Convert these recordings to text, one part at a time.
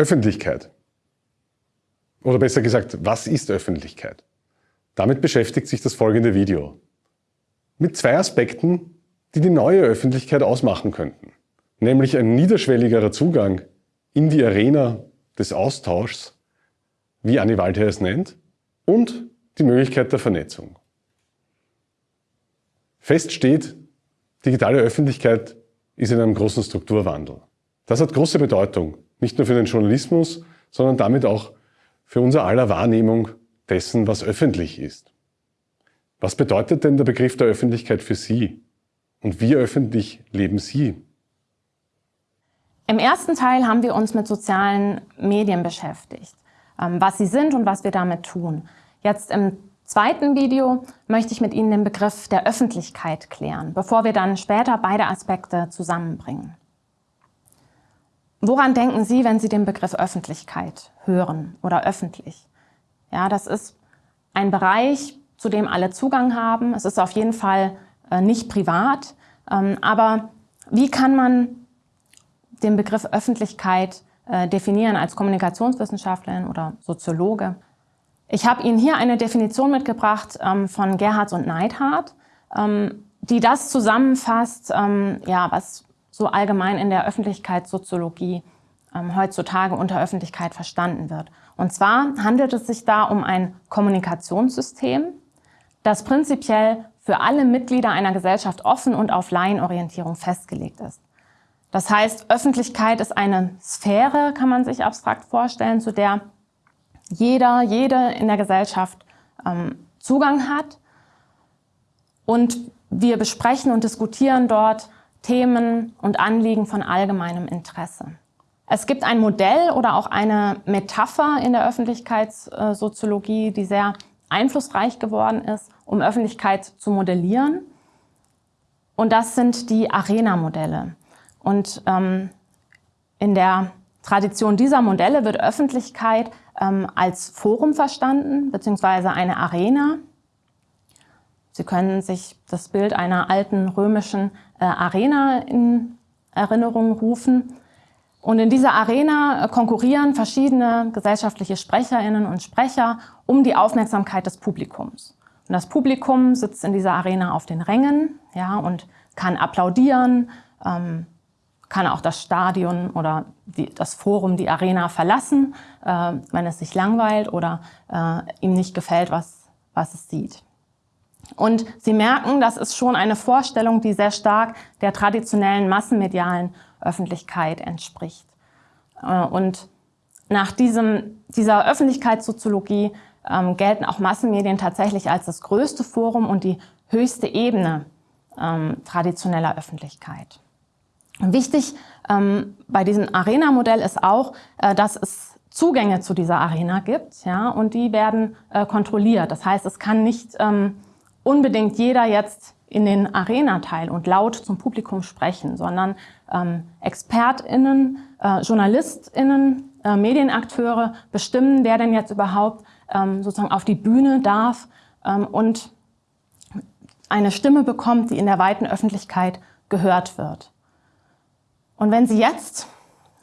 Öffentlichkeit. Oder besser gesagt, was ist Öffentlichkeit? Damit beschäftigt sich das folgende Video. Mit zwei Aspekten, die die neue Öffentlichkeit ausmachen könnten. Nämlich ein niederschwelligerer Zugang in die Arena des Austauschs, wie Anni Waldherr es nennt, und die Möglichkeit der Vernetzung. Fest steht, digitale Öffentlichkeit ist in einem großen Strukturwandel. Das hat große Bedeutung, nicht nur für den Journalismus, sondern damit auch für unser aller Wahrnehmung dessen, was öffentlich ist. Was bedeutet denn der Begriff der Öffentlichkeit für Sie? Und wie öffentlich leben Sie? Im ersten Teil haben wir uns mit sozialen Medien beschäftigt, ähm, was sie sind und was wir damit tun. Jetzt im zweiten Video möchte ich mit Ihnen den Begriff der Öffentlichkeit klären, bevor wir dann später beide Aspekte zusammenbringen. Woran denken Sie, wenn Sie den Begriff Öffentlichkeit hören oder öffentlich? Ja, das ist ein Bereich, zu dem alle Zugang haben. Es ist auf jeden Fall äh, nicht privat. Ähm, aber wie kann man den Begriff Öffentlichkeit äh, definieren als Kommunikationswissenschaftlerin oder Soziologe. Ich habe Ihnen hier eine Definition mitgebracht ähm, von Gerhardt und Neidhardt, ähm, die das zusammenfasst, ja, was so allgemein in der Öffentlichkeitssoziologie ähm, heutzutage unter Öffentlichkeit verstanden wird. Und zwar handelt es sich da um ein Kommunikationssystem, das prinzipiell für alle Mitglieder einer Gesellschaft offen und auf Laienorientierung festgelegt ist. Das heißt, Öffentlichkeit ist eine Sphäre, kann man sich abstrakt vorstellen, zu der jeder, jede in der Gesellschaft ähm, Zugang hat. Und wir besprechen und diskutieren dort Themen und Anliegen von allgemeinem Interesse. Es gibt ein Modell oder auch eine Metapher in der Öffentlichkeitssoziologie, die sehr einflussreich geworden ist, um Öffentlichkeit zu modellieren. Und das sind die Arena-Modelle. Und ähm, in der Tradition dieser Modelle wird Öffentlichkeit ähm, als Forum verstanden, beziehungsweise eine Arena. Sie können sich das Bild einer alten römischen äh, Arena in Erinnerung rufen. Und in dieser Arena äh, konkurrieren verschiedene gesellschaftliche Sprecherinnen und Sprecher um die Aufmerksamkeit des Publikums. Und das Publikum sitzt in dieser Arena auf den Rängen ja, und kann applaudieren, ähm, kann auch das Stadion oder die, das Forum, die Arena verlassen, äh, wenn es sich langweilt oder äh, ihm nicht gefällt, was, was es sieht. Und Sie merken, das ist schon eine Vorstellung, die sehr stark der traditionellen massenmedialen Öffentlichkeit entspricht. Äh, und nach diesem, dieser Öffentlichkeitssoziologie ähm, gelten auch Massenmedien tatsächlich als das größte Forum und die höchste Ebene ähm, traditioneller Öffentlichkeit. Wichtig ähm, bei diesem Arena-Modell ist auch, äh, dass es Zugänge zu dieser Arena gibt ja, und die werden äh, kontrolliert. Das heißt, es kann nicht ähm, unbedingt jeder jetzt in den Arena-Teil und laut zum Publikum sprechen, sondern ähm, ExpertInnen, äh, JournalistInnen, äh, Medienakteure bestimmen, wer denn jetzt überhaupt ähm, sozusagen auf die Bühne darf ähm, und eine Stimme bekommt, die in der weiten Öffentlichkeit gehört wird. Und wenn Sie jetzt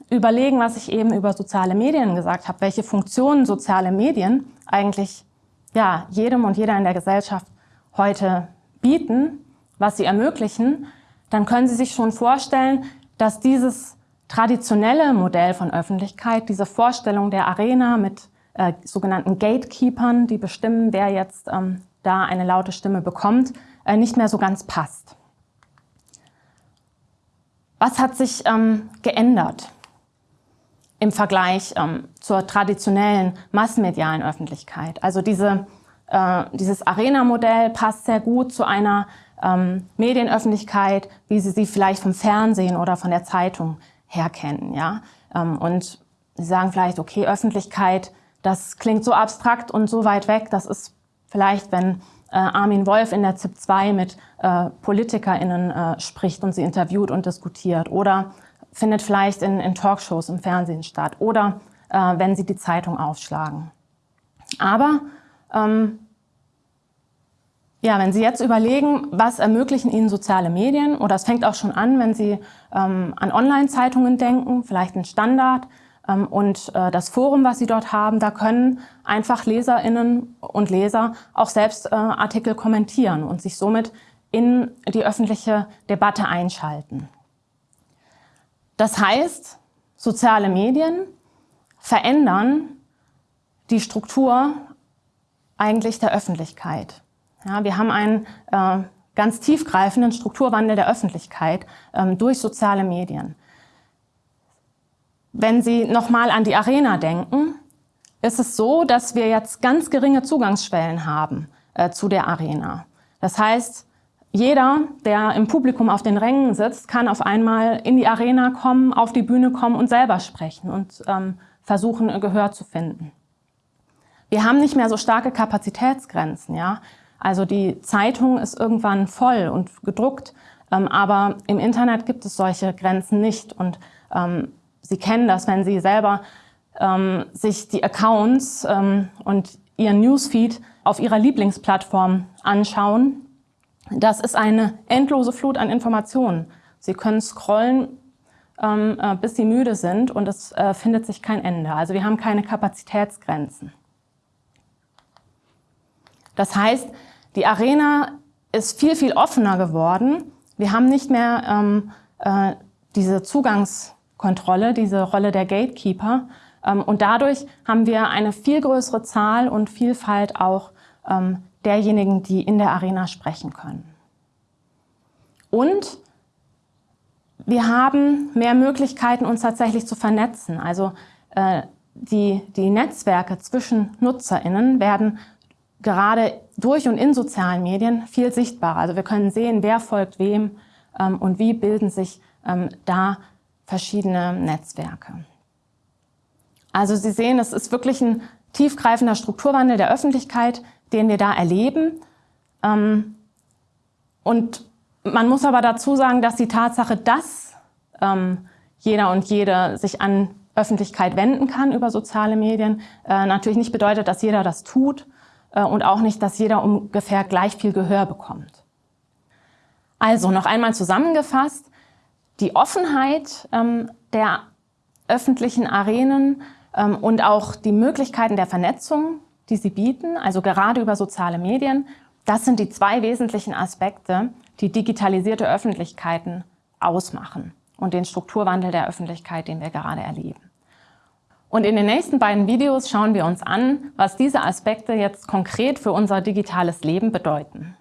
überlegen, was ich eben über soziale Medien gesagt habe, welche Funktionen soziale Medien eigentlich ja, jedem und jeder in der Gesellschaft heute bieten, was sie ermöglichen, dann können Sie sich schon vorstellen, dass dieses traditionelle Modell von Öffentlichkeit, diese Vorstellung der Arena mit äh, sogenannten Gatekeepern, die bestimmen, wer jetzt ähm, da eine laute Stimme bekommt, äh, nicht mehr so ganz passt. Was hat sich ähm, geändert im Vergleich ähm, zur traditionellen massenmedialen Öffentlichkeit? Also diese, äh, dieses Arena-Modell passt sehr gut zu einer ähm, Medienöffentlichkeit, wie Sie sie vielleicht vom Fernsehen oder von der Zeitung her kennen. Ja? Ähm, und Sie sagen vielleicht, okay, Öffentlichkeit, das klingt so abstrakt und so weit weg, das ist vielleicht, wenn äh, Armin Wolf in der ZIP 2 mit äh, PolitikerInnen äh, spricht und sie interviewt und diskutiert oder findet vielleicht in, in Talkshows im Fernsehen statt oder äh, wenn sie die Zeitung aufschlagen. Aber ähm, ja, wenn Sie jetzt überlegen, was ermöglichen Ihnen soziale Medien, oder es fängt auch schon an, wenn Sie ähm, an Online-Zeitungen denken, vielleicht ein Standard, ähm, und äh, das Forum, was Sie dort haben, da können einfach Leserinnen und Leser auch selbst äh, Artikel kommentieren und sich somit in die öffentliche Debatte einschalten. Das heißt, soziale Medien verändern die Struktur eigentlich der Öffentlichkeit. Ja, wir haben einen äh, ganz tiefgreifenden Strukturwandel der Öffentlichkeit ähm, durch soziale Medien. Wenn Sie nochmal an die Arena denken, ist es so, dass wir jetzt ganz geringe Zugangsschwellen haben äh, zu der Arena. Das heißt, jeder, der im Publikum auf den Rängen sitzt, kann auf einmal in die Arena kommen, auf die Bühne kommen und selber sprechen und ähm, versuchen, Gehör zu finden. Wir haben nicht mehr so starke Kapazitätsgrenzen. Ja? Also die Zeitung ist irgendwann voll und gedruckt, ähm, aber im Internet gibt es solche Grenzen nicht. Und ähm, Sie kennen das, wenn Sie selber ähm, sich die Accounts ähm, und Ihren Newsfeed auf Ihrer Lieblingsplattform anschauen. Das ist eine endlose Flut an Informationen. Sie können scrollen, ähm, äh, bis Sie müde sind und es äh, findet sich kein Ende. Also wir haben keine Kapazitätsgrenzen. Das heißt, die Arena ist viel, viel offener geworden. Wir haben nicht mehr ähm, äh, diese Zugangskontrolle, diese Rolle der Gatekeeper. Ähm, und dadurch haben wir eine viel größere Zahl und Vielfalt auch ähm, derjenigen, die in der Arena sprechen können. Und wir haben mehr Möglichkeiten, uns tatsächlich zu vernetzen. Also äh, die, die Netzwerke zwischen NutzerInnen werden gerade durch und in sozialen Medien viel sichtbarer. Also wir können sehen, wer folgt wem ähm, und wie bilden sich ähm, da verschiedene Netzwerke. Also Sie sehen, es ist wirklich ein tiefgreifender Strukturwandel der Öffentlichkeit, den wir da erleben. Ähm, und man muss aber dazu sagen, dass die Tatsache, dass ähm, jeder und jede sich an Öffentlichkeit wenden kann über soziale Medien, äh, natürlich nicht bedeutet, dass jeder das tut und auch nicht, dass jeder ungefähr gleich viel Gehör bekommt. Also noch einmal zusammengefasst, die Offenheit ähm, der öffentlichen Arenen ähm, und auch die Möglichkeiten der Vernetzung, die sie bieten, also gerade über soziale Medien, das sind die zwei wesentlichen Aspekte, die digitalisierte Öffentlichkeiten ausmachen und den Strukturwandel der Öffentlichkeit, den wir gerade erleben. Und in den nächsten beiden Videos schauen wir uns an, was diese Aspekte jetzt konkret für unser digitales Leben bedeuten.